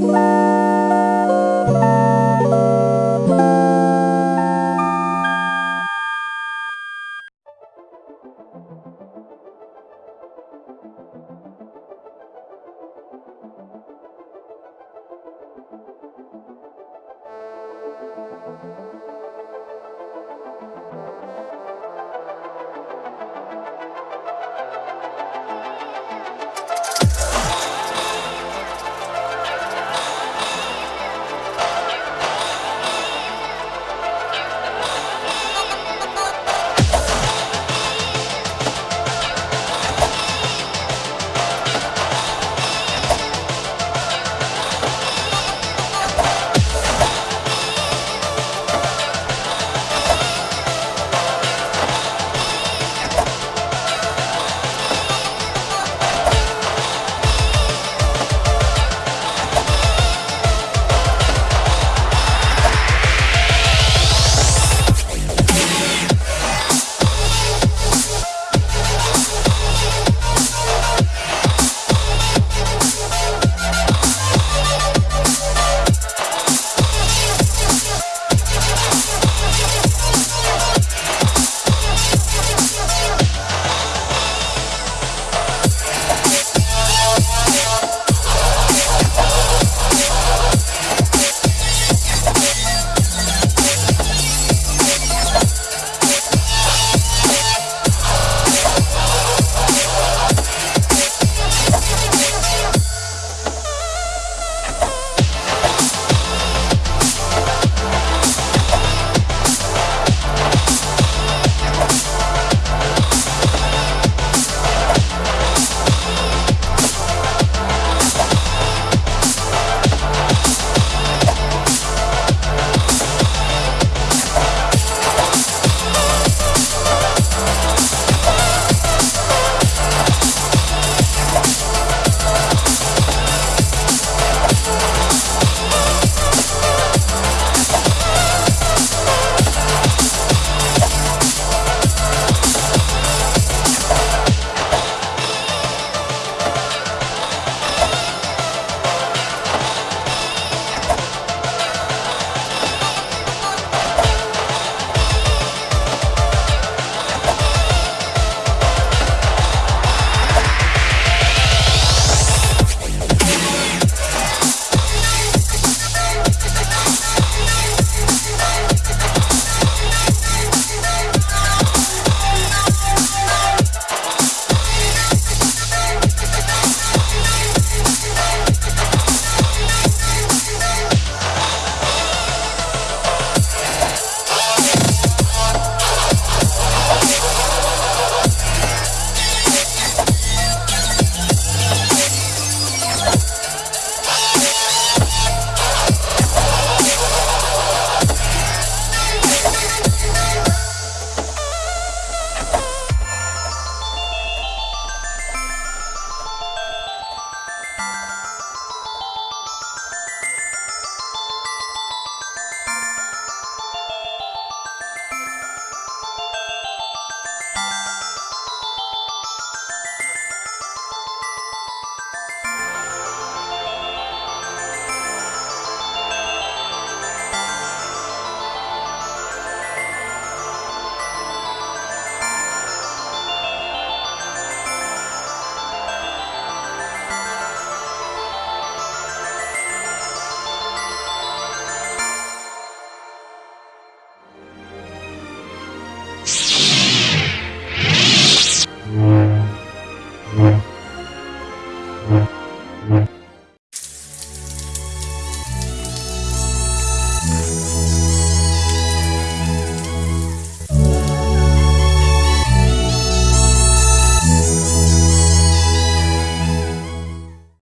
Bye.